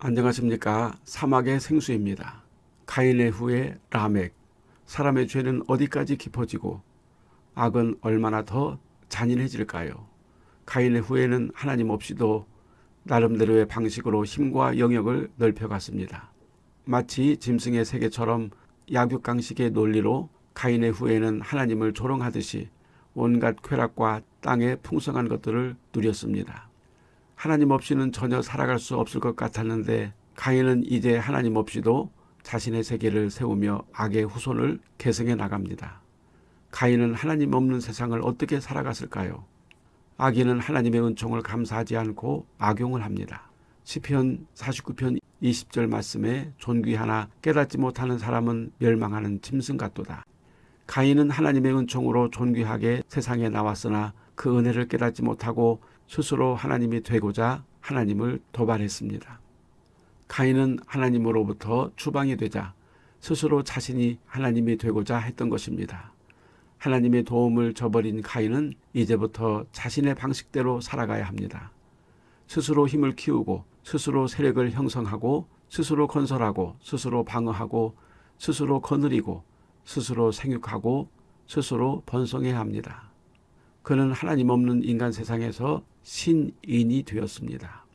안녕하십니까 사막의 생수입니다. 가인의 후에 라멕 사람의 죄는 어디까지 깊어지고 악은 얼마나 더 잔인해질까요? 가인의 후에는 하나님 없이도 나름대로의 방식으로 힘과 영역을 넓혀갔습니다. 마치 짐승의 세계처럼 약육강식의 논리로 가인의 후에는 하나님을 조롱하듯이 온갖 쾌락과 땅의 풍성한 것들을 누렸습니다. 하나님 없이는 전혀 살아갈 수 없을 것 같았는데 가인은 이제 하나님 없이도 자신의 세계를 세우며 악의 후손을 계승해 나갑니다. 가인은 하나님 없는 세상을 어떻게 살아갔을까요? 악인은 하나님의 은총을 감사하지 않고 악용을 합니다. 시편 49편 20절 말씀에 존귀하나 깨닫지 못하는 사람은 멸망하는 짐승 같도다. 가인은 하나님의 은총으로 존귀하게 세상에 나왔으나 그 은혜를 깨닫지 못하고 스스로 하나님이 되고자 하나님을 도발했습니다. 가인은 하나님으로부터 추방이 되자 스스로 자신이 하나님이 되고자 했던 것입니다. 하나님의 도움을 저버린 가인은 이제부터 자신의 방식대로 살아가야 합니다. 스스로 힘을 키우고 스스로 세력을 형성하고 스스로 건설하고 스스로 방어하고 스스로 거느리고 스스로 생육하고 스스로 번성해야 합니다. 그는 하나님 없는 인간 세상에서 신인이 되었습니다.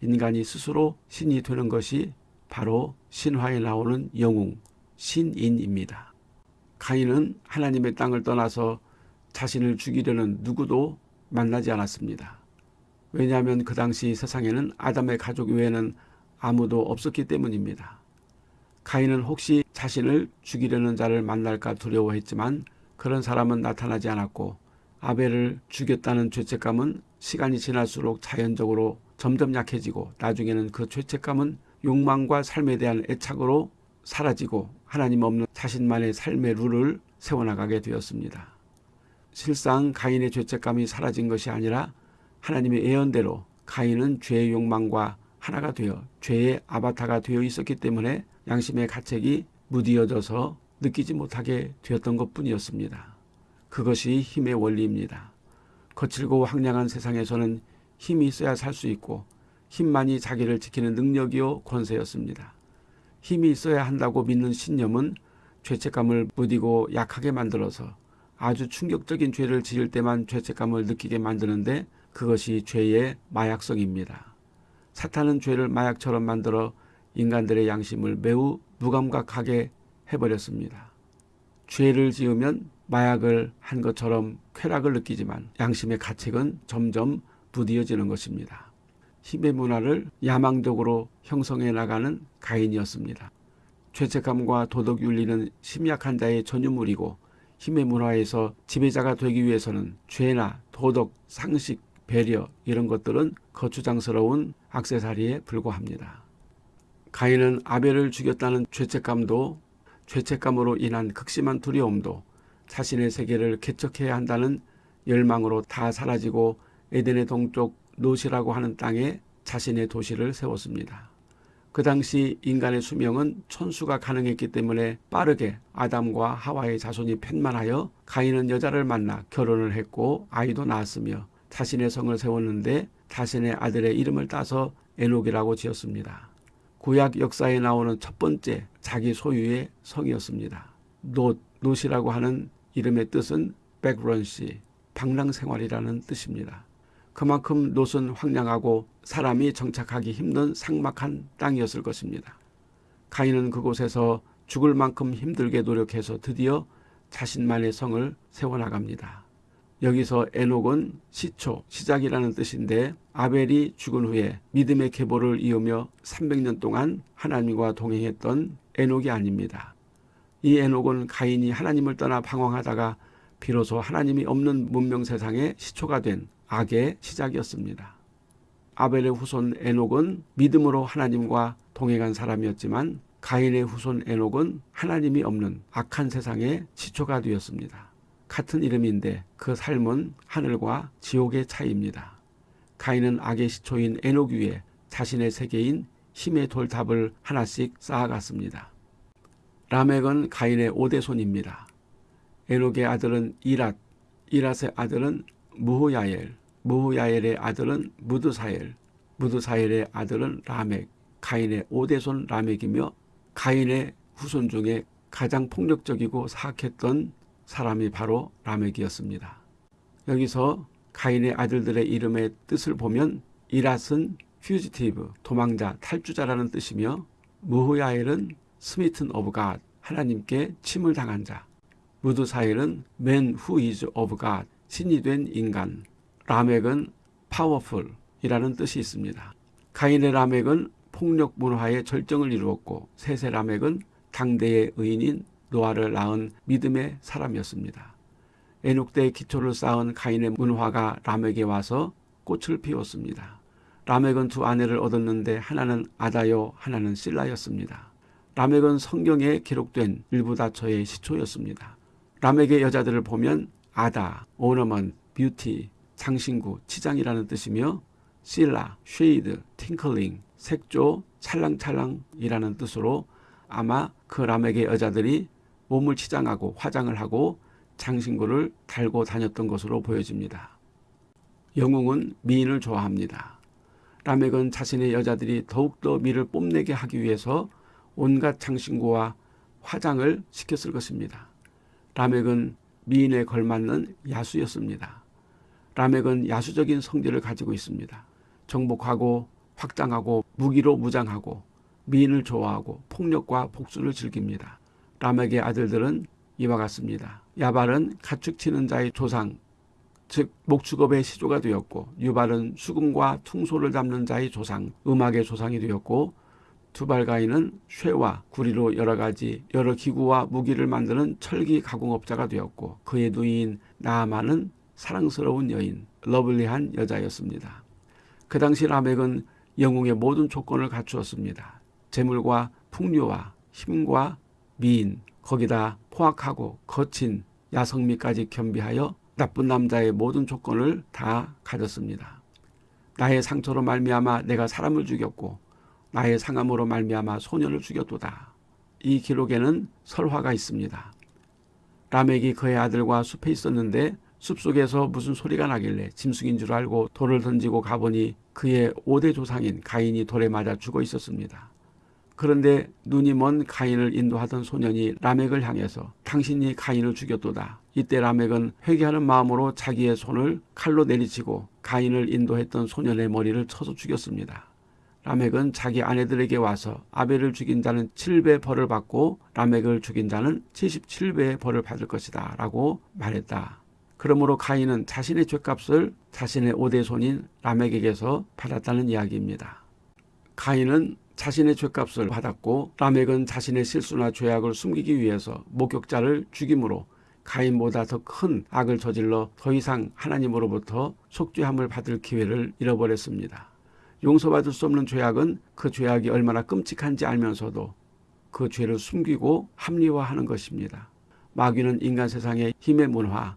인간이 스스로 신이 되는 것이 바로 신화에 나오는 영웅, 신인입니다. 가인은 하나님의 땅을 떠나서 자신을 죽이려는 누구도 만나지 않았습니다. 왜냐하면 그 당시 세상에는 아담의 가족 외에는 아무도 없었기 때문입니다. 가인은 혹시 자신을 죽이려는 자를 만날까 두려워했지만 그런 사람은 나타나지 않았고 아벨을 죽였다는 죄책감은 시간이 지날수록 자연적으로 점점 약해지고 나중에는 그 죄책감은 욕망과 삶에 대한 애착으로 사라지고 하나님 없는 자신만의 삶의 룰을 세워나가게 되었습니다. 실상 가인의 죄책감이 사라진 것이 아니라 하나님의 예언대로 가인은 죄의 욕망과 하나가 되어 죄의 아바타가 되어 있었기 때문에 양심의 가책이 무디어져서 느끼지 못하게 되었던 것뿐이었습니다. 그것이 힘의 원리입니다. 거칠고 황량한 세상에서는 힘이 있어야 살 수 있고 힘만이 자기를 지키는 능력이요 권세였습니다. 힘이 있어야 한다고 믿는 신념은 죄책감을 무디고 약하게 만들어서 아주 충격적인 죄를 지을 때만 죄책감을 느끼게 만드는데 그것이 죄의 마약성입니다. 사탄은 죄를 마약처럼 만들어 인간들의 양심을 매우 무감각하게 해버렸습니다. 죄를 지으면 마약을 한 것처럼 쾌락을 느끼지만 양심의 가책은 점점 부디어지는 것입니다. 힘의 문화를 야망적으로 형성해 나가는 가인이었습니다. 죄책감과 도덕윤리는 심약한 자의 전유물이고 힘의 문화에서 지배자가 되기 위해서는 죄나 도덕, 상식, 배려 이런 것들은 거추장스러운 악세사리에 불과합니다. 가인은 아벨을 죽였다는 죄책감도 죄책감으로 인한 극심한 두려움도 자신의 세계를 개척해야 한다는 열망으로 다 사라지고 에덴의 동쪽 노시라고 하는 땅에 자신의 도시를 세웠습니다. 그 당시 인간의 수명은 천수가 가능했기 때문에 빠르게 아담과 하와의 자손이 팻만하여 가인은 여자를 만나 결혼을 했고 아이도 낳았으며 자신의 성을 세웠는데 자신의 아들의 이름을 따서 에녹이라고 지었습니다. 구약 역사에 나오는 첫 번째 자기 소유의 성이었습니다. 놋, 놋이라고 하는 이름의 뜻은 백런시, 방랑생활이라는 뜻입니다. 그만큼 놋은 황량하고 사람이 정착하기 힘든 삭막한 땅이었을 것입니다. 가인은 그곳에서 죽을 만큼 힘들게 노력해서 드디어 자신만의 성을 세워나갑니다. 여기서 에녹은 시초, 시작이라는 뜻인데 아벨이 죽은 후에 믿음의 계보를 이으며 300년 동안 하나님과 동행했던 에녹이 아닙니다. 이 에녹은 가인이 하나님을 떠나 방황하다가 비로소 하나님이 없는 문명 세상의 시초가 된 악의 시작이었습니다. 아벨의 후손 에녹은 믿음으로 하나님과 동행한 사람이었지만 가인의 후손 에녹은 하나님이 없는 악한 세상의 시초가 되었습니다. 같은 이름인데 그 삶은 하늘과 지옥의 차이입니다. 가인은 악의 시초인 에녹 위에 자신의 세계인 힘의 돌탑을 하나씩 쌓아갔습니다. 라멕은 가인의 오대손입니다. 에녹의 아들은 이랏, 이랏의 아들은 무후야엘, 무후야엘의 아들은 무드사엘, 무드사엘의 아들은 라멕, 가인의 5대손 라멕이며 가인의 후손 중에 가장 폭력적이고 사악했던 사람이 바로 라멕이었습니다. 여기서 가인의 아들들의 이름의 뜻을 보면 이랏은 fugitive, 도망자, 탈주자라는 뜻이며 므후야엘은 smitten of God, 하나님께 침을 당한 자. 므드사엘은 man who is of God, 신이 된 인간. 라멕은 powerful이라는 뜻이 있습니다. 가인의 라멕은 폭력 문화의 절정을 이루었고 셋의 라멕은 당대의 의인인 노아를 낳은 믿음의 사람이었습니다. 에녹 때의 기초를 쌓은 가인의 문화가 라멕에 와서 꽃을 피웠습니다. 라멕은 두 아내를 얻었는데 하나는 아다요 하나는 실라였습니다. 라멕은 성경에 기록된 일부 다처의 시초였습니다. 라멕의 여자들을 보면 아다, ornament, beauty, 장신구, 치장이라는 뜻이며 실라, shade, tinkling, 색조, 찰랑찰랑이라는 뜻으로 아마 그 라멕의 여자들이 몸을 치장하고 화장을 하고 장신구를 달고 다녔던 것으로 보여집니다. 영웅은 미인을 좋아합니다. 라멕은 자신의 여자들이 더욱더 미를 뽐내게 하기 위해서 온갖 장신구와 화장을 시켰을 것입니다. 라멕은 미인에 걸맞는 야수였습니다. 라멕은 야수적인 성질을 가지고 있습니다. 정복하고 확장하고 무기로 무장하고 미인을 좋아하고 폭력과 복수를 즐깁니다. 라멕의 아들들은 이와 같습니다. 야발은 가축치는 자의 조상, 즉 목축업의 시조가 되었고 유발은 수금과 퉁소를 잡는 자의 조상, 음악의 조상이 되었고 두발가인은 쇠와 구리로 여러 가지 여러 기구와 무기를 만드는 철기 가공업자가 되었고 그의 누이인 나아만은 사랑스러운 여인, 러블리한 여자였습니다. 그 당시 라멕은 영웅의 모든 조건을 갖추었습니다. 재물과 풍류와 힘과 미인, 거기다 포악하고 거친 야성미까지 겸비하여 나쁜 남자의 모든 조건을 다 가졌습니다. 나의 상처로 말미암아 내가 사람을 죽였고 나의 상함으로 말미암아 소년을 죽였도다. 이 기록에는 설화가 있습니다. 라멕이 그의 아들과 숲에 있었는데 숲속에서 무슨 소리가 나길래 짐승인 줄 알고 돌을 던지고 가보니 그의 5대 조상인 가인이 돌에 맞아 죽어 있었습니다. 그런데 눈이 먼 가인을 인도하던 소년이 라멕을 향해서 당신이 가인을 죽였도다. 이때 라멕은 회개하는 마음으로 자기의 손을 칼로 내리치고 가인을 인도했던 소년의 머리를 쳐서 죽였습니다. 라멕은 자기 아내들에게 와서 아벨을 죽인 자는 7배 벌을 받고 라멕을 죽인 자는 77배의 벌을 받을 것이다 라고 말했다. 그러므로 가인은 자신의 죄값을 자신의 오대손인 라멕에게서 받았다는 이야기입니다. 가인은 자신의 죄값을 받았고 라멕은 자신의 실수나 죄악을 숨기기 위해서 목격자를 죽임으로 가인보다 더 큰 악을 저질러 더 이상 하나님으로부터 속죄함을 받을 기회를 잃어버렸습니다. 용서받을 수 없는 죄악은 그 죄악이 얼마나 끔찍한지 알면서도 그 죄를 숨기고 합리화하는 것입니다. 마귀는 인간 세상에 힘의 문화,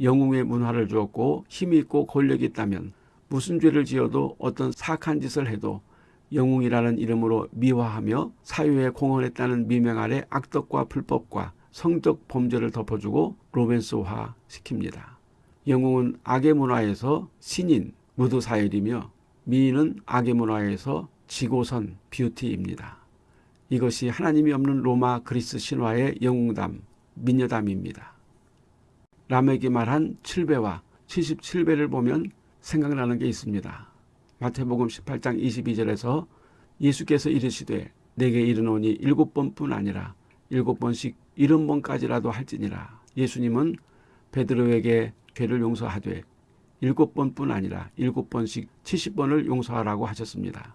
영웅의 문화를 주었고 힘이 있고 권력이 있다면 무슨 죄를 지어도 어떤 사악한 짓을 해도 영웅이라는 이름으로 미화하며 사유에 공헌했다는 미명 아래 악덕과 불법과 성적 범죄를 덮어주고 로맨스화 시킵니다. 영웅은 악의 문화에서 신인, 무드사일이며 미인은 악의 문화에서 지고선 뷰티입니다. 이것이 하나님이 없는 로마 그리스 신화의 영웅담, 미녀담입니다. 라멕이 말한 7배와 77배를 보면 생각나는 게 있습니다. 마태복음 18장 22절에서 예수께서 이르시되 내게 이르노니 일곱 번뿐 아니라 일곱 번씩 일흔 번까지라도 할지니라. 예수님은 베드로에게 죄를 용서하되 일곱 번뿐 아니라 일곱 번씩 칠십 번을 용서하라고 하셨습니다.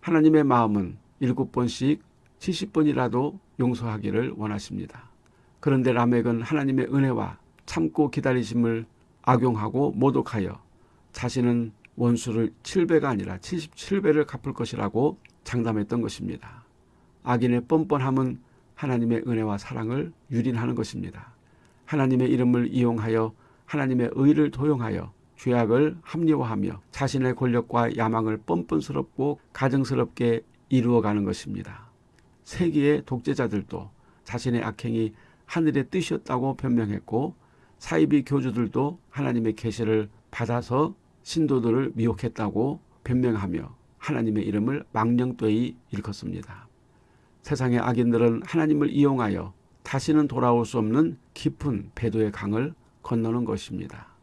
하나님의 마음은 일곱 번씩 칠십 번이라도 용서하기를 원하십니다. 그런데 라멕은 하나님의 은혜와 참고 기다리심을 악용하고 모독하여 자신은 원수를 7배가 아니라 77배를 갚을 것이라고 장담했던 것입니다. 악인의 뻔뻔함은 하나님의 은혜와 사랑을 유린하는 것입니다. 하나님의 이름을 이용하여 하나님의 의를 도용하여 죄악을 합리화하며 자신의 권력과 야망을 뻔뻔스럽고 가증스럽게 이루어가는 것입니다. 세계의 독재자들도 자신의 악행이 하늘의 뜻이었다고 변명했고 사이비 교주들도 하나님의 계시를 받아서 신도들을 미혹했다고 변명하며 하나님의 이름을 망령되이 일컫습니다. 세상의 악인들은 하나님을 이용하여 다시는 돌아올 수 없는 깊은 배도의 강을 건너는 것입니다.